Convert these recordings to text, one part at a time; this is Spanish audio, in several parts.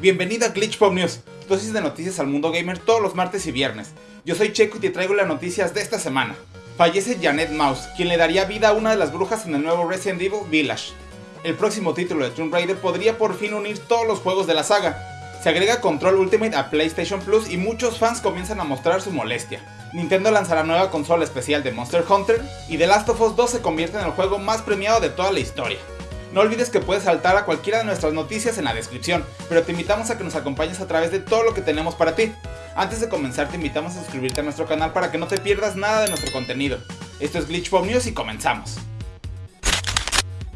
Bienvenido a Glitch Pop News, dosis de noticias al mundo gamer todos los martes y viernes. Yo soy Checo y te traigo las noticias de esta semana. Fallece Janet Mouse, quien le daría vida a una de las brujas en el nuevo Resident Evil Village. El próximo título de Tomb Raider podría por fin unir todos los juegos de la saga. Se agrega Control Ultimate a PlayStation Plus y muchos fans comienzan a mostrar su molestia. Nintendo lanzará nueva consola especial de Monster Hunter y The Last of Us 2 se convierte en el juego más premiado de toda la historia. No olvides que puedes saltar a cualquiera de nuestras noticias en la descripción, pero te invitamos a que nos acompañes a través de todo lo que tenemos para ti. Antes de comenzar te invitamos a suscribirte a nuestro canal para que no te pierdas nada de nuestro contenido. Esto es Glitch Pop News y comenzamos.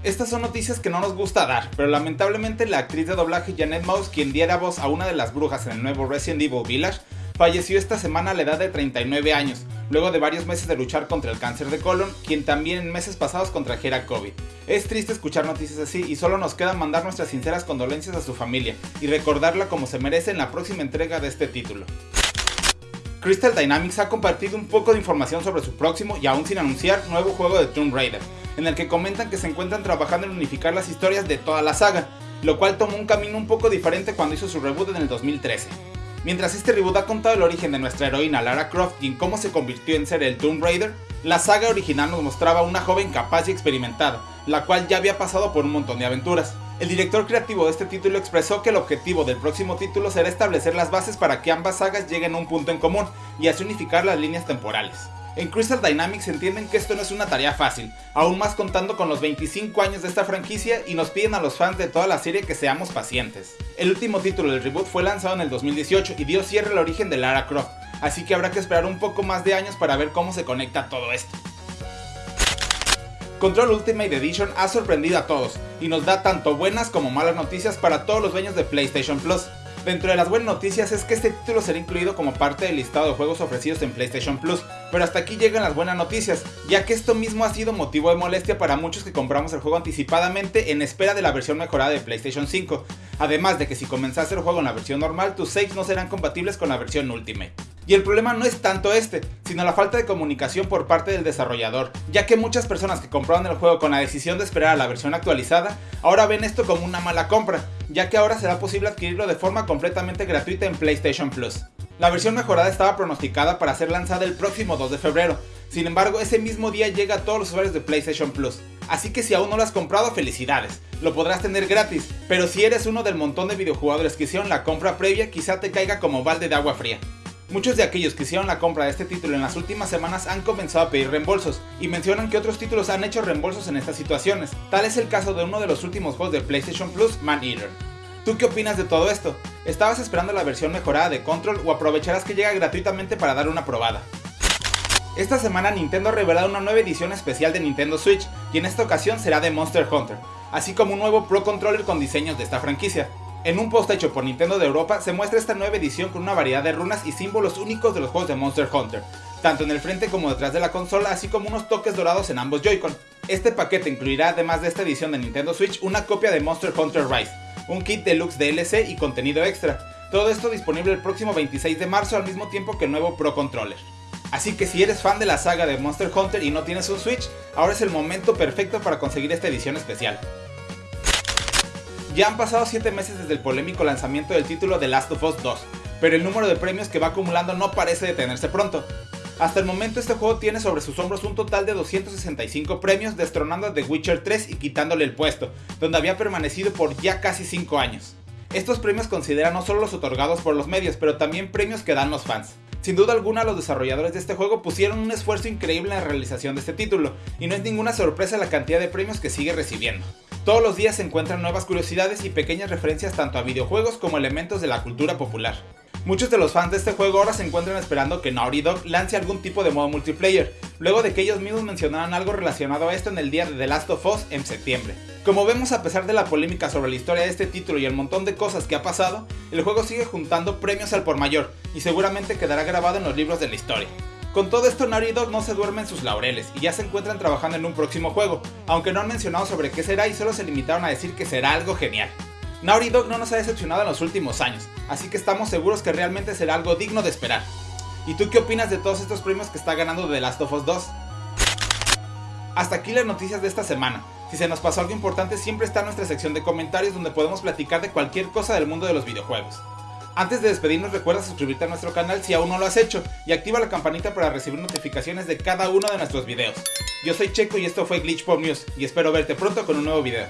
Estas son noticias que no nos gusta dar, pero lamentablemente la actriz de doblaje Janet Mouse, quien diera voz a una de las brujas en el nuevo Resident Evil Village, falleció esta semana a la edad de 39 años, luego de varios meses de luchar contra el cáncer de colon, quien también en meses pasados contrajera COVID. Es triste escuchar noticias así y solo nos queda mandar nuestras sinceras condolencias a su familia y recordarla como se merece en la próxima entrega de este título. Crystal Dynamics ha compartido un poco de información sobre su próximo y aún sin anunciar nuevo juego de Tomb Raider, en el que comentan que se encuentran trabajando en unificar las historias de toda la saga, lo cual tomó un camino un poco diferente cuando hizo su reboot en el 2013. Mientras este reboot ha contado el origen de nuestra heroína Lara Croft y en cómo se convirtió en ser el Tomb Raider, la saga original nos mostraba una joven capaz y experimentada, la cual ya había pasado por un montón de aventuras. El director creativo de este título expresó que el objetivo del próximo título será establecer las bases para que ambas sagas lleguen a un punto en común y así unificar las líneas temporales. En Crystal Dynamics entienden que esto no es una tarea fácil, aún más contando con los 25 años de esta franquicia y nos piden a los fans de toda la serie que seamos pacientes. El último título del reboot fue lanzado en el 2018 y dio cierre al origen de Lara Croft, así que habrá que esperar un poco más de años para ver cómo se conecta todo esto. Control Ultimate Edition ha sorprendido a todos y nos da tanto buenas como malas noticias para todos los dueños de PlayStation Plus. Dentro de las buenas noticias es que este título será incluido como parte del listado de juegos ofrecidos en PlayStation Plus, pero hasta aquí llegan las buenas noticias, ya que esto mismo ha sido motivo de molestia para muchos que compramos el juego anticipadamente en espera de la versión mejorada de PlayStation 5, además de que si comenzaste el juego en la versión normal, tus saves no serán compatibles con la versión Ultimate. Y el problema no es tanto este, sino la falta de comunicación por parte del desarrollador, ya que muchas personas que compraron el juego con la decisión de esperar a la versión actualizada, ahora ven esto como una mala compra, ya que ahora será posible adquirirlo de forma completamente gratuita en PlayStation Plus. La versión mejorada estaba pronosticada para ser lanzada el próximo 2 de febrero, sin embargo ese mismo día llega a todos los usuarios de PlayStation Plus, así que si aún no lo has comprado felicidades, lo podrás tener gratis, pero si eres uno del montón de videojugadores que hicieron la compra previa quizá te caiga como balde de agua fría. Muchos de aquellos que hicieron la compra de este título en las últimas semanas han comenzado a pedir reembolsos y mencionan que otros títulos han hecho reembolsos en estas situaciones. Tal es el caso de uno de los últimos juegos de PlayStation Plus, Man Eater. ¿Tú qué opinas de todo esto? ¿Estabas esperando la versión mejorada de Control o aprovecharás que llega gratuitamente para dar una probada? Esta semana Nintendo ha revelado una nueva edición especial de Nintendo Switch y en esta ocasión será de Monster Hunter, así como un nuevo Pro Controller con diseños de esta franquicia. En un post hecho por Nintendo de Europa se muestra esta nueva edición con una variedad de runas y símbolos únicos de los juegos de Monster Hunter, tanto en el frente como detrás de la consola, así como unos toques dorados en ambos Joy-Con. Este paquete incluirá además de esta edición de Nintendo Switch una copia de Monster Hunter Rise, un kit deluxe DLC y contenido extra. Todo esto disponible el próximo 26 de marzo al mismo tiempo que el nuevo Pro Controller. Así que si eres fan de la saga de Monster Hunter y no tienes un Switch, ahora es el momento perfecto para conseguir esta edición especial. Ya han pasado 7 meses desde el polémico lanzamiento del título de Last of Us 2, pero el número de premios que va acumulando no parece detenerse pronto. Hasta el momento este juego tiene sobre sus hombros un total de 265 premios, destronando a The Witcher 3 y quitándole el puesto, donde había permanecido por ya casi 5 años. Estos premios consideran no solo los otorgados por los medios, pero también premios que dan los fans. Sin duda alguna los desarrolladores de este juego pusieron un esfuerzo increíble en la realización de este título, y no es ninguna sorpresa la cantidad de premios que sigue recibiendo. Todos los días se encuentran nuevas curiosidades y pequeñas referencias tanto a videojuegos como elementos de la cultura popular. Muchos de los fans de este juego ahora se encuentran esperando que Naughty Dog lance algún tipo de modo multiplayer, luego de que ellos mismos mencionaran algo relacionado a esto en el día de The Last of Us en septiembre. Como vemos a pesar de la polémica sobre la historia de este título y el montón de cosas que ha pasado, el juego sigue juntando premios al por mayor y seguramente quedará grabado en los libros de la historia. Con todo esto Naughty Dog no se duerme en sus laureles y ya se encuentran trabajando en un próximo juego, aunque no han mencionado sobre qué será y solo se limitaron a decir que será algo genial. Naughty Dog no nos ha decepcionado en los últimos años, así que estamos seguros que realmente será algo digno de esperar. ¿Y tú qué opinas de todos estos premios que está ganando The Last of Us 2? Hasta aquí las noticias de esta semana. Si se nos pasó algo importante siempre está en nuestra sección de comentarios donde podemos platicar de cualquier cosa del mundo de los videojuegos. Antes de despedirnos recuerda suscribirte a nuestro canal si aún no lo has hecho y activa la campanita para recibir notificaciones de cada uno de nuestros videos. Yo soy Checo y esto fue Glitch Pop News y espero verte pronto con un nuevo video.